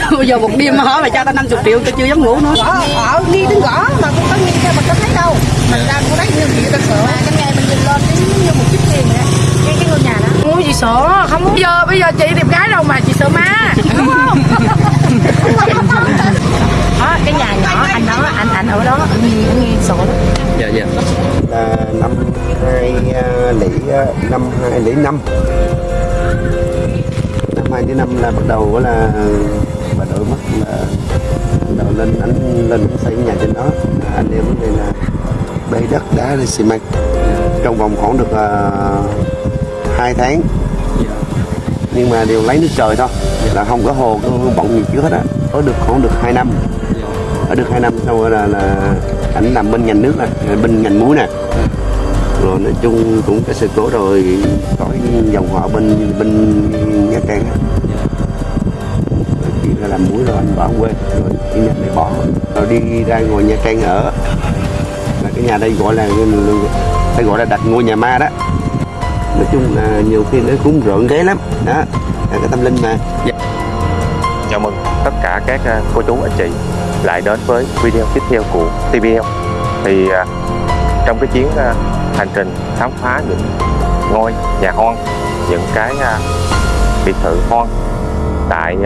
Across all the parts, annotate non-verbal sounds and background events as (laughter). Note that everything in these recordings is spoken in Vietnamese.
(laughs) bây giờ một đêm mà hỏi mà cho tao 50 triệu tao chưa dám ngủ nữa. Ở đi đến gõ mà cũng có nhìn ra mà có thấy đâu. Mình ra cũng thấy nhiều chuyện thật sự mà cái ngày mình nhìn lên đến như một chút tiền vậy. Cái cái ngôi nhà đó. Không có gì sợ không có bây giờ bây giờ chị đẹp gái đâu mà chị sợ ma đúng không? (laughs) Đó cái nhà nhỏ anh đó anh anh ở đó nghe nghe sợ lắm. Dạ dạ. Là năm hai à, lỷ à, năm hai lỷ năm. Năm hai lỷ năm là bắt đầu là bà mất là bắt đầu lên ảnh lên xây nhà trên đó. À, anh em đây là bê đất đá lên xi măng. Trong vòng khoảng được uh, hai tháng. Nhưng mà đều lấy nước trời thôi là không có hồ có bọng gì trước hết á. Có được khoảng được hai năm. Ở được hai năm sau rồi là, là ảnh làm bên ngành nước nè bên ngành muối nè. Rồi nói chung cũng cái sự cố rồi có dòng họ bên bên nha trang là làm muối rồi anh bỏ quê rồi đi nhà này bỏ. Rồi đi ra ngồi nha trang ở. Là cái nhà đây gọi là phải gọi là đặt ngôi nhà ma đó. Nói chung là nhiều khi nó cũng rợn ghế lắm. Đó, là cái tâm linh mà. Dạ. Chào mừng tất cả các à, cô chú, anh chị lại đến với video tiếp theo của TBL. thì à, trong cái chuyến à, hành trình khám phá những ngôi nhà hoang, những cái biệt thự hoang tại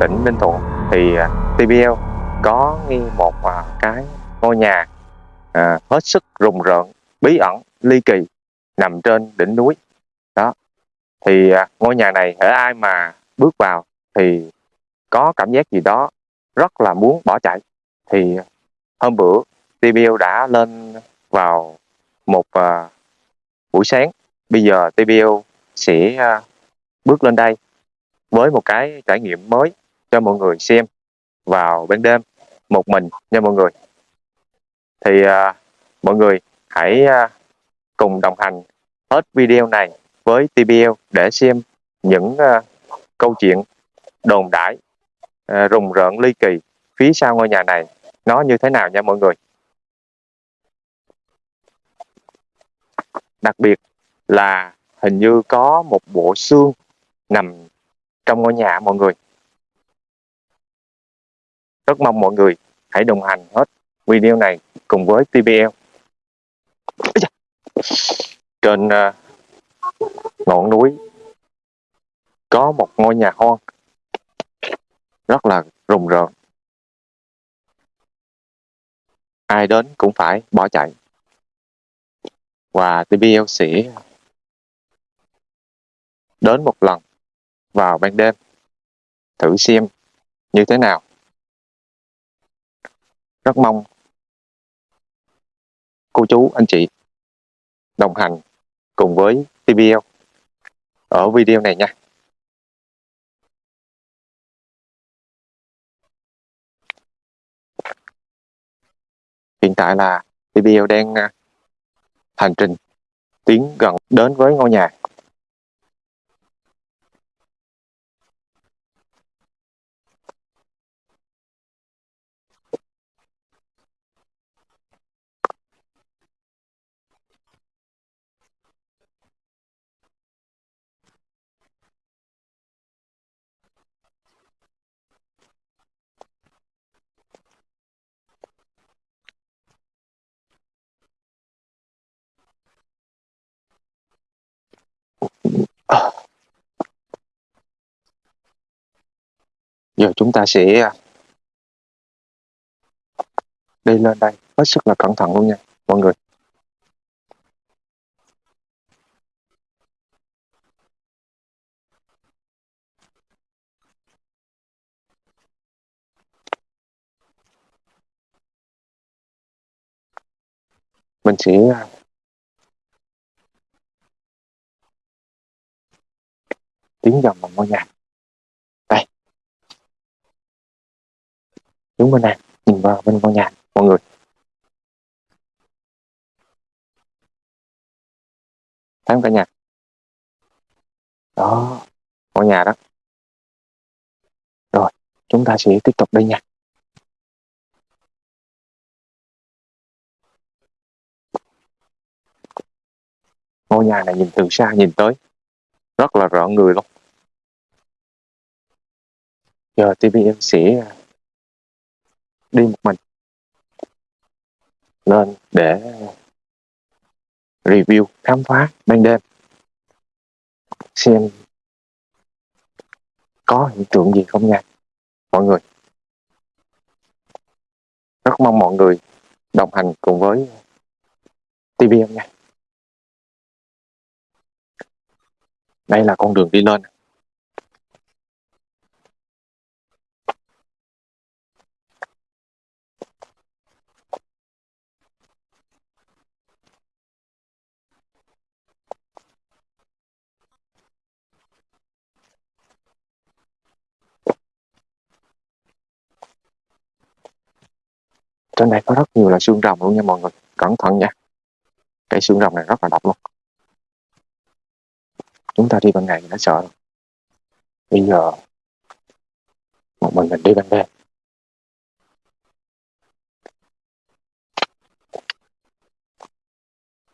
tỉnh Ninh Thuận thì à, TBL có nghi một à, cái ngôi nhà à, hết sức rùng rợn bí ẩn ly kỳ nằm trên đỉnh núi. Đó. Thì à, ngôi nhà này ở ai mà bước vào thì có cảm giác gì đó rất là muốn bỏ chạy. Thì à, hôm bữa TBL đã lên vào một à, buổi sáng. Bây giờ TBL sẽ à, bước lên đây với một cái trải nghiệm mới cho mọi người xem vào ban đêm một mình nha mọi người. Thì à, mọi người hãy à, cùng đồng hành hết video này với TBL để xem những à, câu chuyện đồn đãi à, rùng rợn ly kỳ phía sau ngôi nhà này nó như thế nào nha mọi người. Đặc biệt là hình như có một bộ xương nằm trong ngôi nhà mọi người rất mong mọi người hãy đồng hành hết video này cùng với TBL trên à, ngọn núi có một ngôi nhà hoang rất là rùng rợn. Ai đến cũng phải bỏ chạy. Và TBL sẽ đến một lần vào ban đêm thử xem như thế nào rất mong cô chú, anh chị đồng hành cùng với TBL ở video này nha. Hiện tại là TBL đang à, hành trình tiến gần đến với ngôi nhà. Giờ chúng ta sẽ à, đi lên đây. Hết sức là cẩn thận luôn nha, mọi người. Mình sẽ à, tiến dần vào ngôi nhà đây đứng bên này, nhìn vào bên ngôi nhà, mọi người. Thấy không cả nhà? Đó, ngôi nhà đó. Rồi, chúng ta sẽ tiếp tục đi nha. Ngôi nhà này nhìn từ xa nhìn tới, rất là rõ người luôn. Giờ TVM sẽ đi một mình. Lên để review, khám phá ban đêm. Xem có hiện tượng gì không nha, mọi người. Rất mong mọi người đồng hành cùng với TVM nha. Đây là con đường đi lên. Trên đây có rất nhiều là xương rồng luôn nha mọi người. Cẩn thận nha. Cái xương rồng này rất là độc luôn. Chúng ta đi ban ngày thì nó sợ. Bây giờ, một mình mình đi ban đêm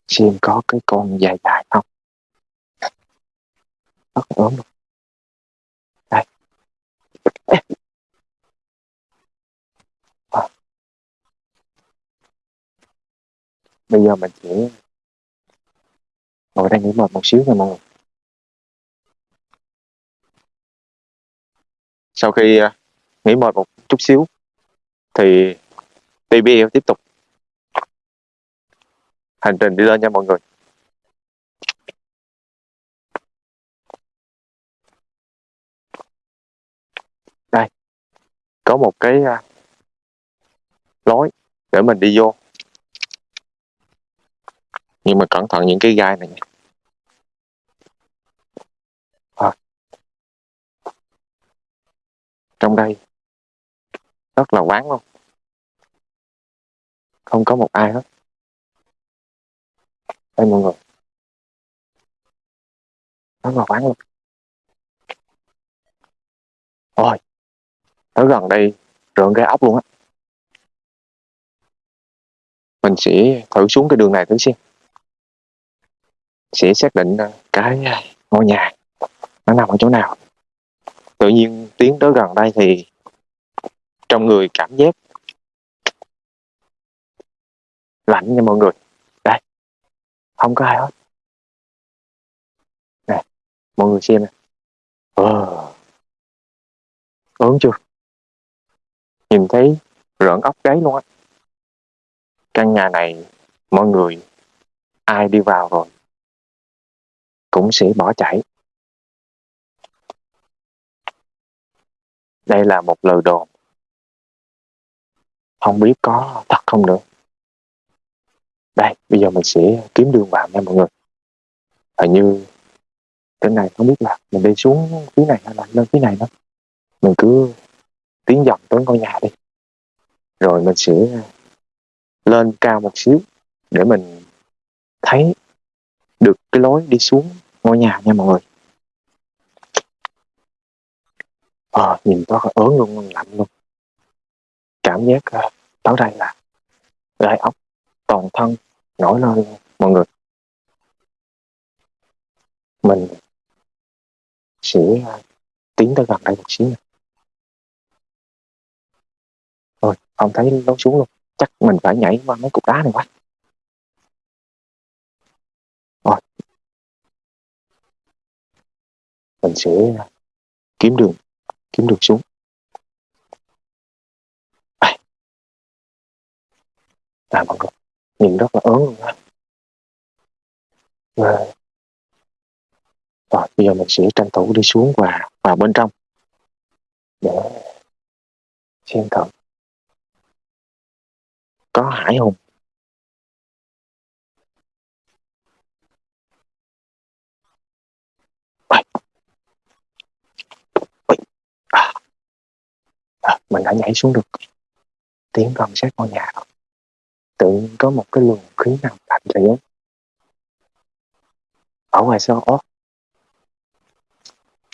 xem có cái con dài dài không. Rất ốm luôn đây Ê. À bây giờ mình sẽ ngồi đây nghỉ mệt một xíu nha mọi người. Sau khi à, nghỉ mệt một chút xíu thì TBL tiếp tục. Hành trình đi lên nha mọi người. Đây, có một cái à, lối để mình đi vô nhưng mà cẩn thận những cái gai này nha. À. trong đây, rất là vắng luôn. Không có một ai hết. Đây mọi người. Rất là vắng luôn. Ôi tới gần đây, rợn gai ốc luôn á. Mình sẽ thử xuống cái đường này thử xem sẽ xác định ờ, cái ờ, ngôi nhà nó nằm ở chỗ nào. Tự nhiên tiến tới gần đây thì trong người cảm giác lạnh nha mọi người. Đây, không có ai hết. Nè, mọi người xem nè. Ờ ớn chưa? Nhìn thấy rợn ốc gáy luôn á. Căn nhà này mọi người ai đi vào rồi? Cũng sẽ bỏ chạy. Đây là một lời đồn. Không biết có thật không nữa. Đây, bây giờ mình sẽ kiếm đường vào nha mọi người. Hình như cái này, không biết là mình đi xuống phía này hay là lên phía này đó mình cứ tiến dọc tới ngôi nhà đi. Rồi mình sẽ lên cao một xíu để mình thấy được cái lối đi xuống ngôi nhà nha mọi người. À, nhìn rất là ớn luôn lạnh luôn. Cảm giác ờ, uh, tới đây là gai ốc toàn thân nổi lên luôn, mọi người. Mình sẽ uh, tiến tới gần đây một xíu nè. Rồi không thấy lối xuống luôn. Chắc mình phải nhảy qua mấy cục đá này quá rồi mình sẽ kiếm đường kiếm đường xuống à, à mọi người nhìn rất là ớn luôn á. Và rồi bây giờ mình sẽ tranh thủ đi xuống và vào bên trong. Để xem thử. Có hải hùng à, mình đã nhảy xuống được tiếng gần sát ngôi nhà rồi. Tự nhiên có một cái luồng khí nào lạnh lẽo ở ngoài sau ớt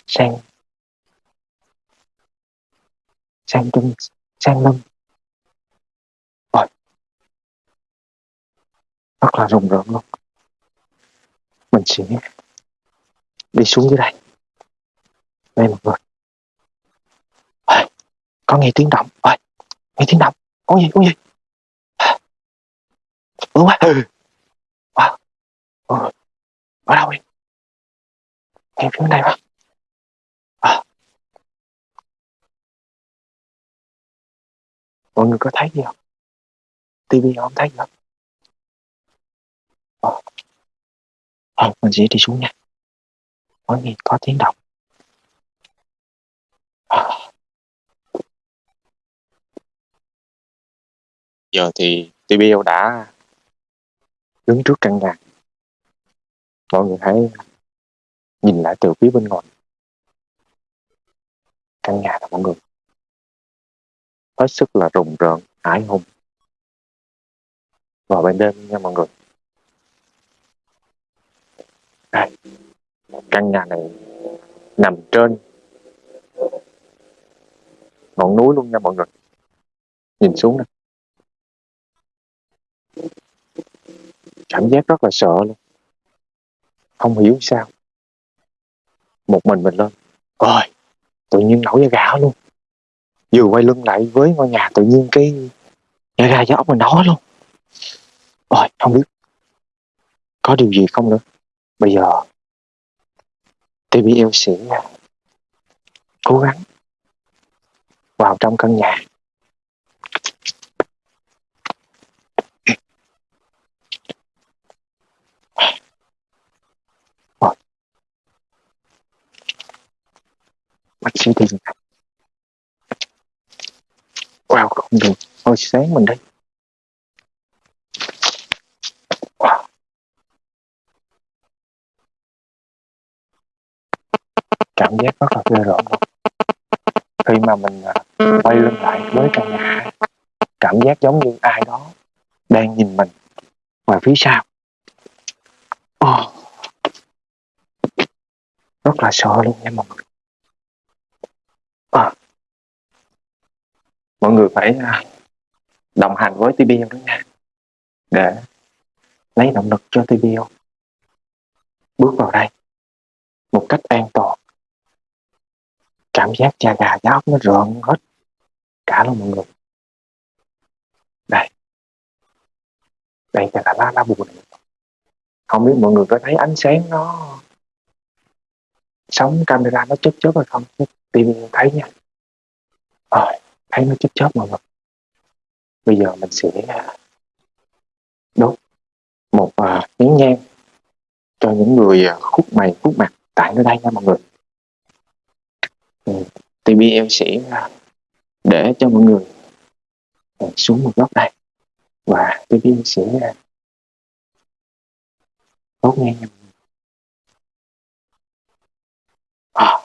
sang. Sang trung sang lưng rồi rất là rùng rợn luôn. Mình sẽ đi xuống dưới đây. Đây mọi người có nghe tiếng động. Ơi nghe tiếng động. Có gì có gì ủa quá à, ở đâu đi nghe phía này quá. À. mọi người có thấy gì không? Tivi không thấy gì không? À. à, mình sẽ đi xuống nha. Có gì có tiếng động. À. giờ thì TBL đã đứng trước căn nhà. Mọi người hãy nhìn lại từ phía bên ngoài. Căn nhà là mọi người. Hết sức là rùng rợn, ái hùng. Vào ban đêm nha mọi người. Đây, căn nhà này nằm trên ngọn núi luôn nha mọi người. Nhìn xuống nè cảm giác rất là sợ luôn. Không hiểu sao. Một mình mình lên. Ôi, tự nhiên nổi da gà luôn. Vừa quay lưng lại với ngôi nhà tự nhiên cái da gà gió ốc mình nói luôn. Ôi, không biết có điều gì không nữa. Bây giờ TBL sẽ cố gắng vào trong căn nhà. Bác sĩ tìm wow, không được. Thôi sáng mình đây. Wow. cảm giác rất là ghê rợn luôn khi mà mình à, quay lưng lại với căn nhà, cảm giác giống như ai đó đang nhìn mình ngoài phía sau. Oh. rất là sợ luôn nha mọi người à mọi người phải à, đồng hành với TBL đó nha. Để lấy động lực cho TBL bước vào đây một cách an toàn. Cảm giác da gà da ốc nó rợn hết cả luôn mọi người. Đây. Đây là lá lá bùa này. Không biết mọi người có thấy ánh sáng nó sóng camera nó chớp chớp hay không? Tim thấy nha. Rồi thấy nó chớp chớp mọi người bây giờ mình sẽ à, đốt một à, uh, nén nhang cho những người uh, khúc mày khúc mặt tại nơi đây nha mọi người ừ. TBL sẽ uh, để cho mọi người uh, xuống một góc đây và TBL sẽ uh, đốt nhang nha mọi người à.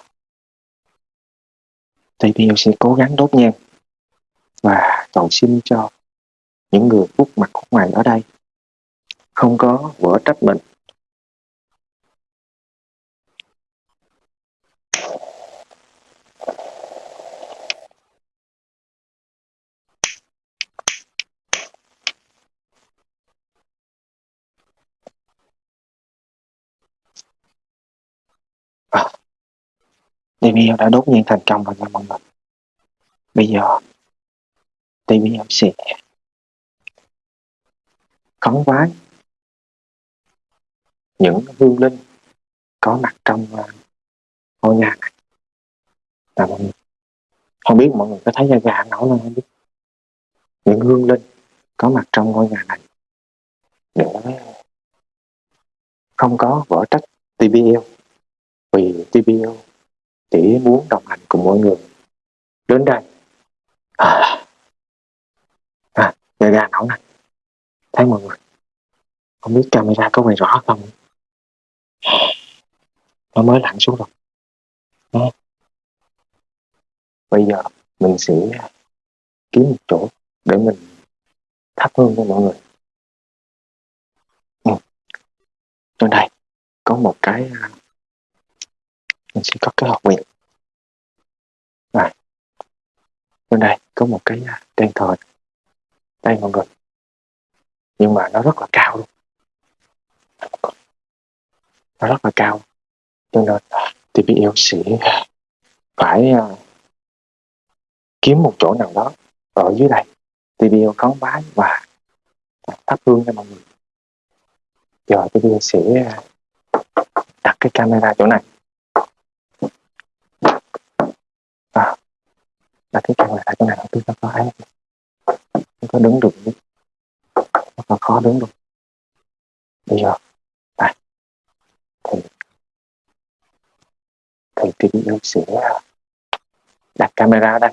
TBL sẽ cố gắng đốt nhang và cầu xin cho những người khuất mặt khuất ngoài ở đây không có vỡ trách mình. À, đã đốt nhiên thành công rồi nha mọi người. Bây giờ TVL sẽ khấn vái những hương linh có mặt trong à, ngôi nhà này. Là mọi người không biết mọi người có thấy da gà nổi lên không biết. Những hương linh có mặt trong ngôi nhà này để không có vỡ trách TBL vì TBL chỉ muốn đồng hành cùng mọi người đến đây. À, à ra nổ này thấy mọi người. Không biết camera có quay rõ không? Nó mới lặn xuống rồi. Đó. bây giờ mình sẽ kiếm một chỗ để mình thắp hương cho mọi người. Ừ. trên đây có một cái à, mình sẽ có cái hộp viện. này bên đây có một cái à, đèn thờ đây mọi người. Nhưng mà nó rất là cao luôn. Nó rất là cao. Cho nên TPL sẽ phải à, kiếm một chỗ nào đó ở dưới đây. Tôi yêu cống bái và thắp hương cho mọi người. Giờ TVL sẽ à, đặt cái camera chỗ này. À, đặt cái camera chỗ này đầu tiên nó có ấy nó có đứng được nó có khó đứng được. Bây giờ đây thì thì yêu sẽ đặt camera đây.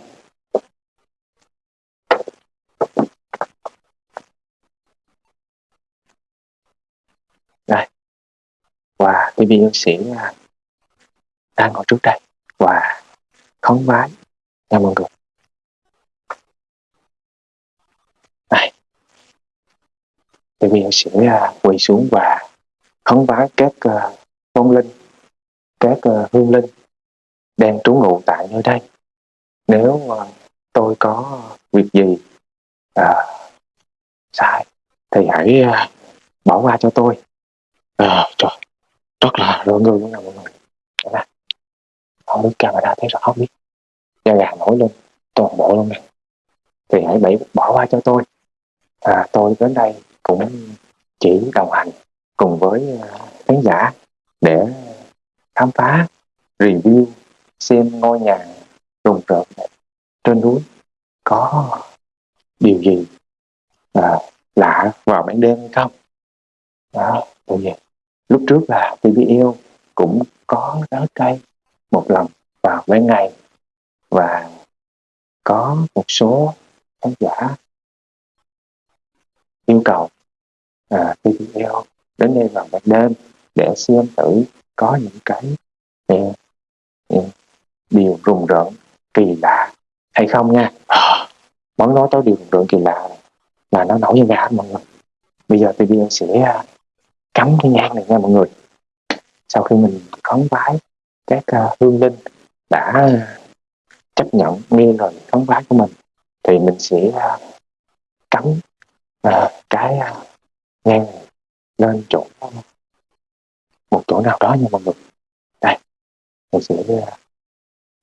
Đây và TVL sĩ đang ngồi trước đây. Và khấn vái. Nha mọi người TVL sẽ à, quỳ xuống và khấn vái các à, uh, vong linh các uh, hương linh đang trú ngụ tại nơi đây. Nếu uh, tôi có việc gì uh, sai thì hãy uh, bỏ qua cho tôi. À, trời rất là rợn người luôn nè mọi người. Đây không biết camera thấy rõ không biết. Da gà nổi lên toàn bộ luôn nè. Thì hãy bảy bỏ qua cho tôi. À, tôi đến đây cũng chỉ đồng hành cùng với ờ, khán giả để khám phá review xem ngôi nhà rùng rợn này trên núi có điều gì à, lạ vào ban đêm hay không đó tôi vậy. lúc trước là TVL cũng có tới cây một lần vào ban ngày và có một số khán giả yêu cầu à, TVL đến đây vào ban đêm để xem thử có những cái ừ, ừ, điều rùng rợn kỳ lạ hay không nha. À, mới nói tới điều rùng rợn kỳ lạ này, là nó nổi da gà mọi người. Bây giờ TVL sẽ cắm cái nhang này nha mọi người. Sau khi mình khấn vái các uh, hương linh đã chấp nhận nghe lời khấn vái của mình thì mình sẽ uh, cắm uh, cái uh, nghe lên chỗ một chỗ nào đó nha mọi người đây mình sẽ uh,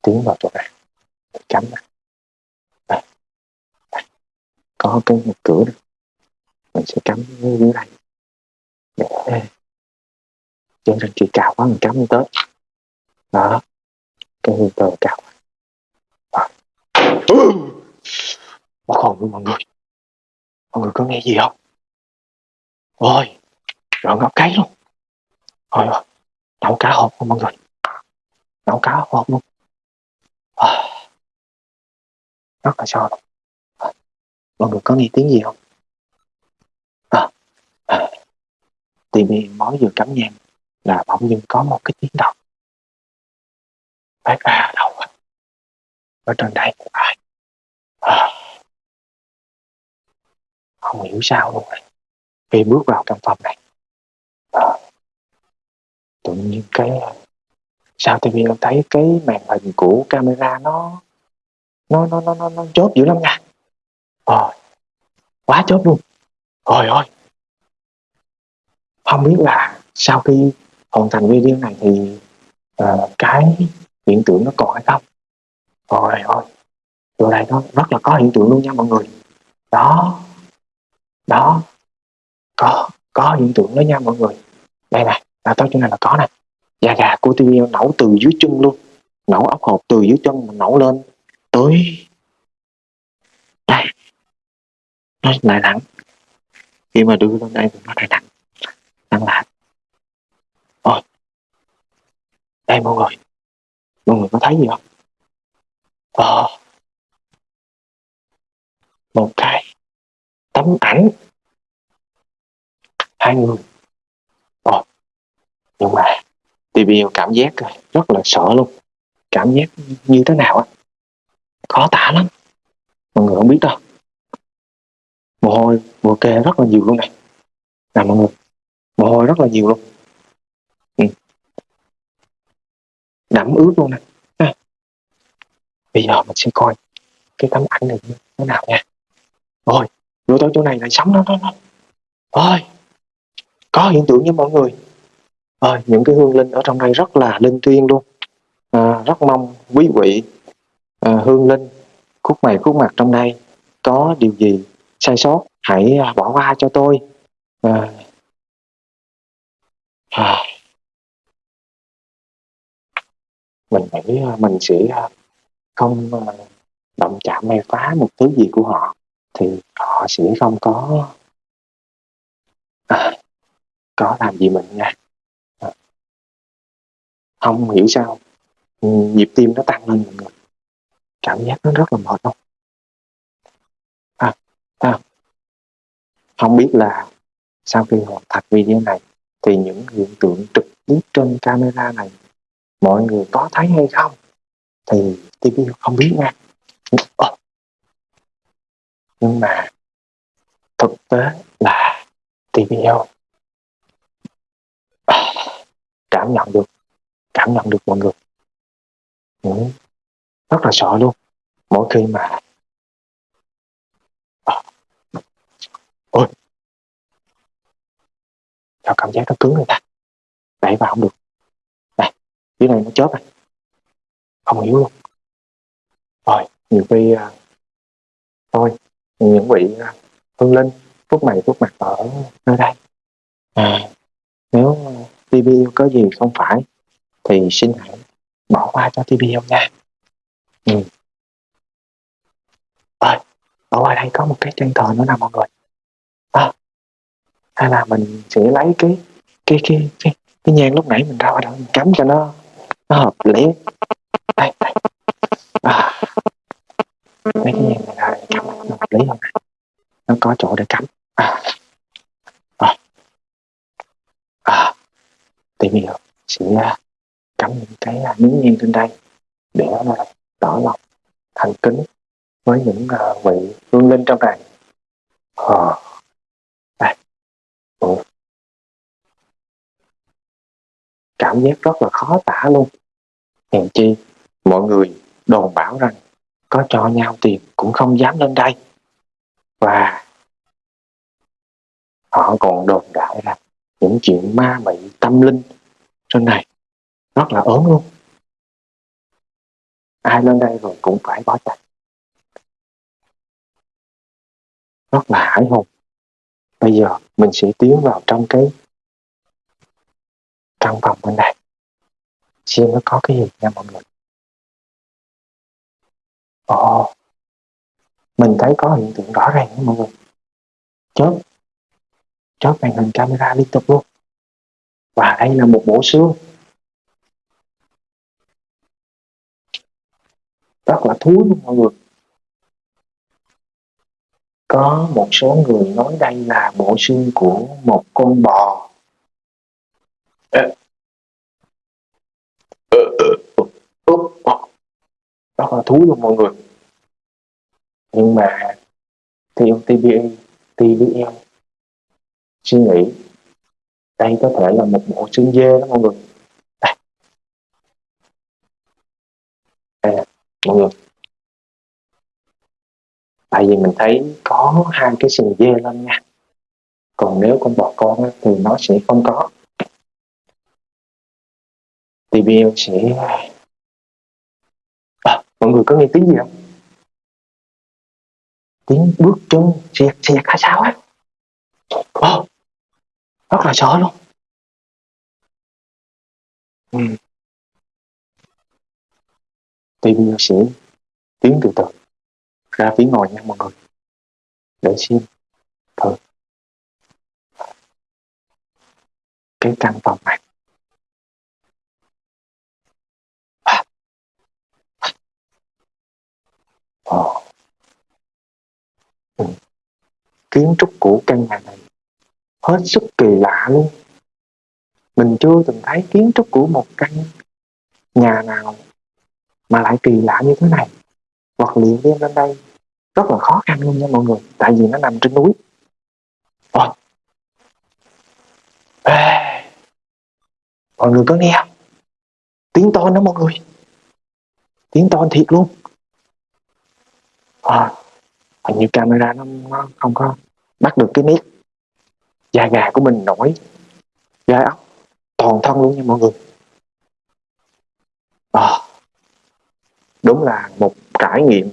tiến vào chỗ này. Cắm này. Đây. Đây. có cái một cửa này. mình sẽ cắm dưới này để chân thành chị cào quá mình cắm tới. Đó. Cái hương tơ cào mất hồn luôn mọi người. Mọi người có nghe gì không? Ôi rồi ngọc cái luôn. Rồi rồi nấu cá hộp luôn mọi người. Nấu cá hộp luôn. À, rất là sao à, mọi người có nghe tiếng gì không? À, à, tivi mới vừa cắm nhang là bỗng dưng có một cái tiếng động. Phát ra đâu à. ở trên đây ai? À. không hiểu sao luôn này khi bước vào căn phòng này. À. tự nhiên cái sao TV em thấy cái màn hình của camera nó nó nó nó nó, nó chốt dữ lắm nha. Rồi quá chốt luôn. Rồi ơi. Không biết là sau khi hoàn thành video này thì uh, cái hiện tượng nó còn hay không? Rồi thôi chỗ này nó rất là có hiện tượng luôn nha mọi người. Đó. Đó có có hiện tượng đó nha mọi người. Đây này là tới chỗ này là có này da gà của TV nổ từ dưới chân luôn. Nổ ốc hộp từ dưới chân mà nổ lên. Tới. Đây. Nó lại nặng. Khi mà đưa lên đây thì nó lại nặng. Nặng lại ôi. Đây mọi người. Mọi người có thấy gì không? Ờ. Một cái tấm ảnh hai người Ồ, nhưng mà TV cảm giác rất là sợ luôn. Cảm giác như thế nào á? Khó tả lắm. Mọi người không biết đâu. Mồ hôi mồ kê rất là nhiều luôn này. Nè mọi người mồ hôi rất là nhiều luôn. Ừ. đẫm ướt luôn nè. À. bây giờ mình sẽ coi cái tấm ảnh này như thế nào nha. Rồi vô tới chỗ này lại sống nó nó nó ôi có hiện tượng nha mọi người. Ơi những cái hương linh ở trong đây rất là linh thiêng luôn. À, rất mong quý vị à, hương linh khúc mày khúc mặt trong đây có điều gì sai sót hãy à, bỏ qua cho tôi. À, à, mình nghĩ à, mình sẽ không động chạm hay phá một thứ gì của họ thì họ sẽ không có. À, có làm gì mình nha. À. Không hiểu sao ừ, nhịp tim nó tăng lên mọi người. Cảm giác nó rất là mệt không? À, à, không biết là sau khi hoàn thành video này thì những hiện tượng trực tiếp trên camera này mọi người có thấy hay không? Thì TV không biết nha. Nhưng mà thực tế là TVL cảm nhận được. Cảm nhận được mọi người. Ừ. rất là sợ luôn. Mỗi khi mà ờ. ôi. Sao cảm giác nó cứng người ta? Đẩy vào không được. Này dưới này nó chớp này. Không hiểu luôn. Rồi nhiều khi à, thôi những vị à, hương linh phúc mày phúc mặt ở nơi đây. À, nếu TVL có gì không phải thì xin hãy bỏ qua cho TVL nha. Ừ. rồi ở ngoài đây có một cái chân thờ nữa nè mọi người. À, hay là mình sẽ lấy cái cái cái cái, cái nhang lúc nãy mình ra ngoài đó mình cắm cho nó nó hợp lý. Đây, đây. À, lấy cái nhang này ra cắm nó hợp lý không nó có chỗ để cắm. À, tìm hiểu sẽ cắm à, những cái à, miếng nhang trên đây để à, tỏ lòng thành kính với những vị hương linh trong này. Ờ. Đây ừ. cảm giác rất là khó tả luôn. Hèn chi, mọi người đồn bảo rằng có cho nhau tiền cũng không dám lên đây. Và họ còn đồn đại rằng những chuyện ma mị tâm linh trên này. Rất là ớn luôn. Ai lên đây rồi cũng phải bỏ chạy. Rất là hải hùng. Bây giờ mình sẽ tiến vào trong cái căn phòng bên này. Xem nó có cái gì nha mọi người. Ồ. Mình thấy có hiện tượng rõ ràng nha mọi người. Chớp chớp màn hình camera liên tục luôn. Và đây là một bộ xương rất là thú luôn mọi người. Có một số người nói đây là bộ xương của một con bò. Rất là thú luôn mọi người. Nhưng mà theo TBA TBL suy nghĩ. Đây có thể là một bộ xương dê đó mọi người. Đây, đây nè mọi người. Tại vì mình thấy có hai cái sừng dê lên nha. Còn nếu con bò con thì nó sẽ không có. TBL sẽ à, mọi người có nghe tiếng gì không? Tiếng bước chân xẹt xẹt hay sao á? Rất là sợ luôn. Ừ. TBL sẽ tiến từ từ. Ra phía ngoài nha mọi người. Để xem thử cái căn phòng này. Ồ. Ừ. kiến trúc của căn nhà này hết sức kỳ lạ luôn. Mình chưa từng thấy kiến trúc của một căn nhà nào mà lại kỳ lạ như thế này. Vật liệu đem lên đây rất là khó khăn luôn nha mọi người tại vì nó nằm trên núi. Ôi. Ê. mọi người có nghe không? Tiếng to đó mọi người. Tiếng to thiệt luôn. À, hình như camera nó, nó không có bắt được cái nét da gà của mình nổi. Da ốc. Toàn thân luôn nha mọi người. À, đúng là một trải nghiệm.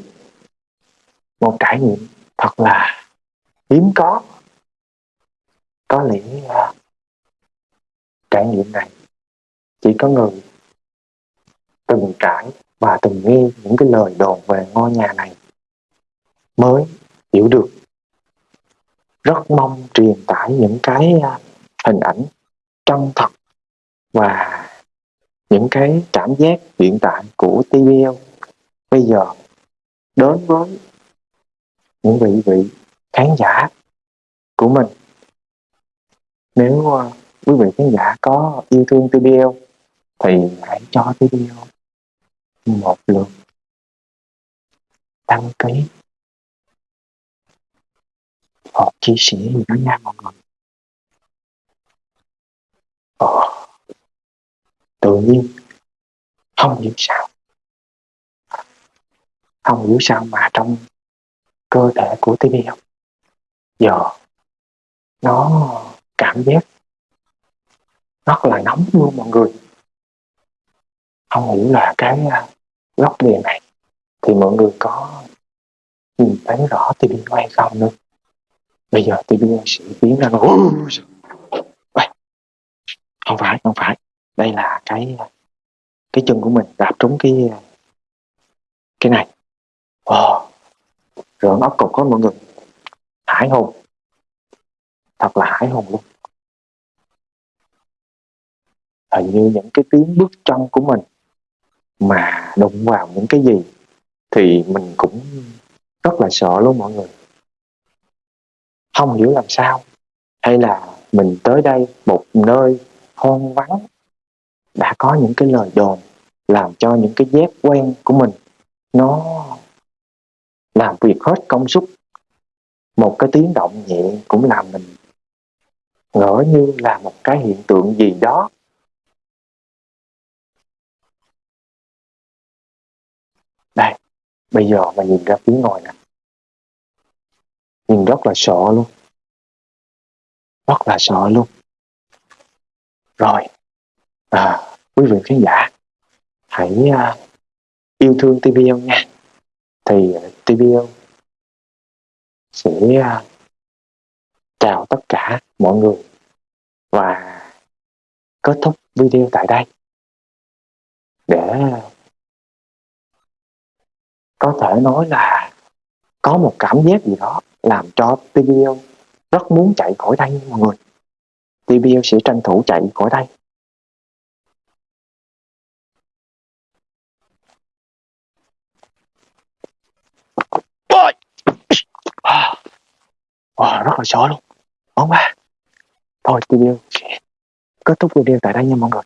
Một trải nghiệm thật là hiếm có. Có lẽ trải nghiệm này chỉ có người từng trải và từng nghe những cái lời đồn về ngôi nhà này mới hiểu được rất mong truyền tải những cái à, hình ảnh chân thật và những cái cảm giác hiện tại của TVL bây giờ đến với những vị vị khán giả của mình. Nếu uh, quý vị khán giả có yêu thương TBL thì hãy cho TBL một lượt đăng ký hoặc chia sẻ gì đó nha mọi người. Ồ, tự nhiên không hiểu sao không hiểu sao mà trong cơ thể của TVL giờ nó cảm giác rất là nóng luôn mọi người. Không hiểu là cái à, góc đề này thì mọi người có nhìn thấy rõ TV hay không nữa bây giờ tôi đưa sự biến ra nó không phải không phải. Đây là cái cái chân của mình, đạp trúng cái cái này. Wow. nó ốc cục có mọi người. Hải hùng thật là hải hùng luôn. Hình như những cái tiếng bước chân của mình mà đụng vào những cái gì thì mình cũng rất là sợ luôn mọi người không hiểu làm sao. Hay là mình tới đây một nơi hoang vắng, đã có những cái lời đồn làm cho những cái dép quen của mình, nó làm việc hết công suất. Một cái tiếng động nhẹ cũng làm mình ngỡ như là một cái hiện tượng gì đó. Đây, bây giờ mà nhìn ra phía ngoài nè nhìn rất là sợ luôn. Rất là sợ luôn. Rồi. À, quý vị khán giả hãy uh, yêu thương TVL nha. Thì à, TVL sẽ uh, chào tất cả mọi người và kết thúc video tại đây. Để có thể nói là có một cảm giác gì đó làm cho TBL rất muốn chạy khỏi đây nha mọi người. TBL sẽ tranh thủ chạy khỏi đây. Wow, rất là sợ luôn. Món ba à. Thôi TBL kết thúc video tại đây nha mọi người.